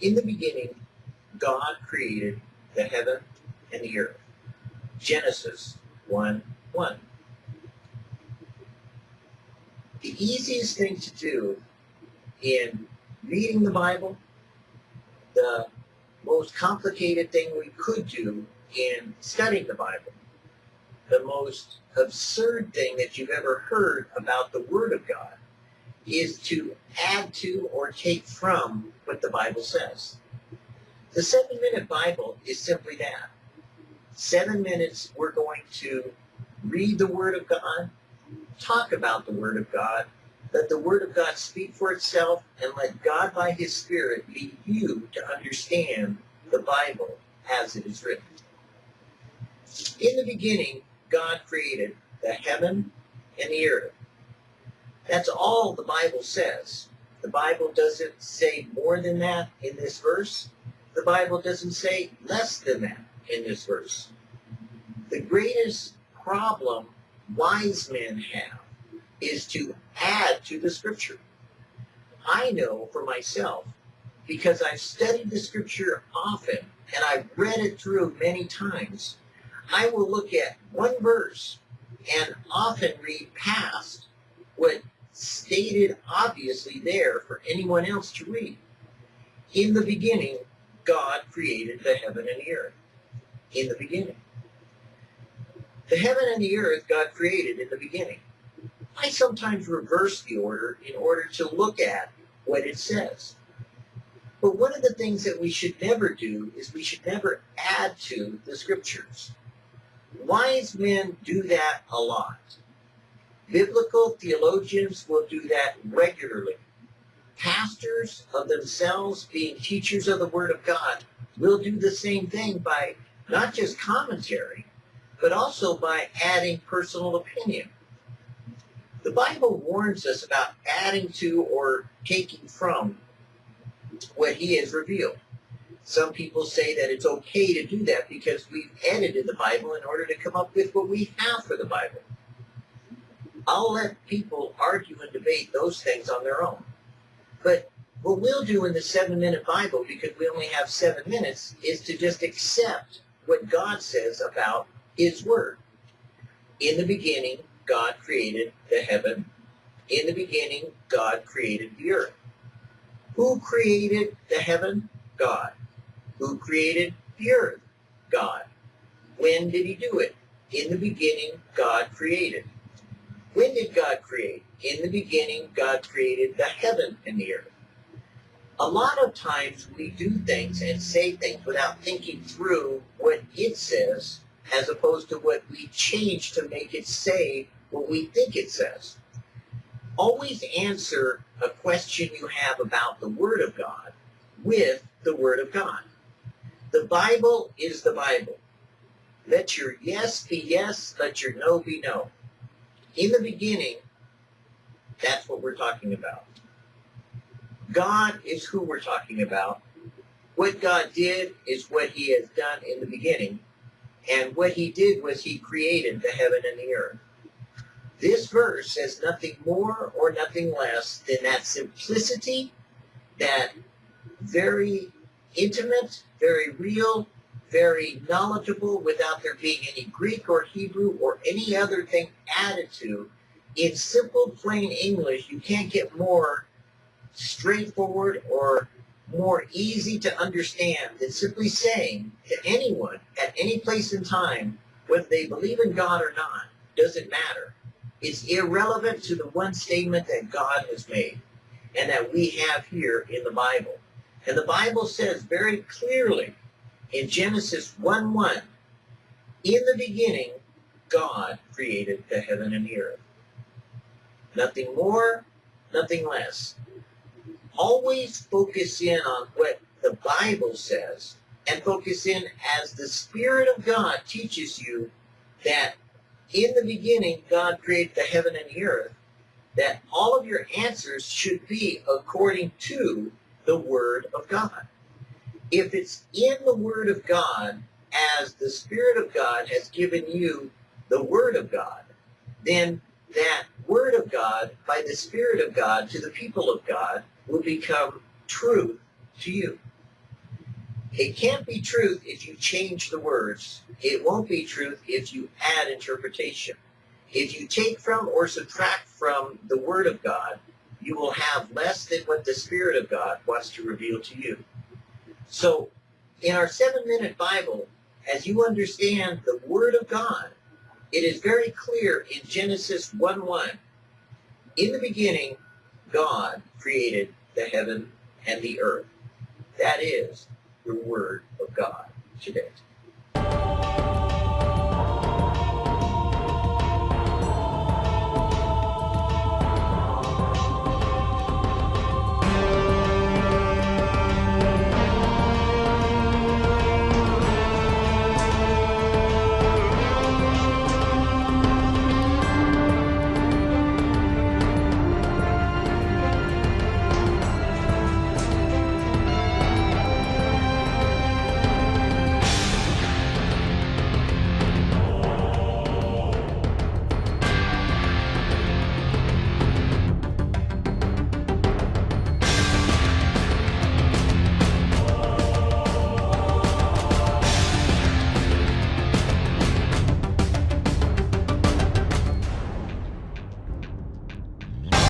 In the beginning, God created the heaven and the earth. Genesis 1 1. The easiest thing to do in reading the Bible, the most complicated thing we could do in studying the Bible, the most absurd thing that you've ever heard about the Word of God is to add to or take from what the Bible says. The seven minute Bible is simply that. Seven minutes we're going to read the Word of God, talk about the Word of God, let the Word of God speak for itself, and let God by His Spirit lead you to understand the Bible as it is written. In the beginning, God created the heaven and the earth. That's all the Bible says. The Bible doesn't say more than that in this verse. The Bible doesn't say less than that in this verse. The greatest problem wise men have is to add to the scripture. I know for myself, because I've studied the scripture often and I've read it through many times, I will look at one verse and often read past what stated obviously there for anyone else to read. In the beginning, God created the heaven and the earth. In the beginning. The heaven and the earth God created in the beginning. I sometimes reverse the order in order to look at what it says. But one of the things that we should never do is we should never add to the scriptures. Wise men do that a lot. Biblical theologians will do that regularly. Pastors of themselves, being teachers of the Word of God, will do the same thing by not just commentary, but also by adding personal opinion. The Bible warns us about adding to or taking from what He has revealed. Some people say that it's okay to do that because we've edited the Bible in order to come up with what we have for the Bible. I'll let people argue and debate those things on their own. But what we'll do in the seven-minute Bible, because we only have seven minutes, is to just accept what God says about His Word. In the beginning, God created the heaven. In the beginning, God created the earth. Who created the heaven? God. Who created the earth? God. When did he do it? In the beginning, God created. When did God create? In the beginning, God created the heaven and the earth. A lot of times we do things and say things without thinking through what it says as opposed to what we change to make it say what we think it says. Always answer a question you have about the Word of God with the Word of God. The Bible is the Bible. Let your yes be yes, let your no be no. In the beginning, that's what we're talking about. God is who we're talking about. What God did is what he has done in the beginning. And what he did was he created the heaven and the earth. This verse says nothing more or nothing less than that simplicity, that very intimate, very real, very knowledgeable without there being any Greek or Hebrew or any other thing added to. In simple, plain English, you can't get more straightforward or more easy to understand than simply saying to anyone at any place in time, whether they believe in God or not, doesn't matter. It's irrelevant to the one statement that God has made and that we have here in the Bible. And the Bible says very clearly in Genesis 1-1, in the beginning, God created the heaven and the earth. Nothing more, nothing less. Always focus in on what the Bible says and focus in as the Spirit of God teaches you that in the beginning God created the heaven and the earth, that all of your answers should be according to the Word of God. If it's in the Word of God, as the Spirit of God has given you the Word of God, then that Word of God, by the Spirit of God, to the people of God, will become truth to you. It can't be truth if you change the words. It won't be truth if you add interpretation. If you take from or subtract from the Word of God, you will have less than what the Spirit of God wants to reveal to you. So, in our seven minute Bible, as you understand the Word of God, it is very clear in Genesis 1 1. In the beginning, God created the heaven and the earth. That is the Word of God today.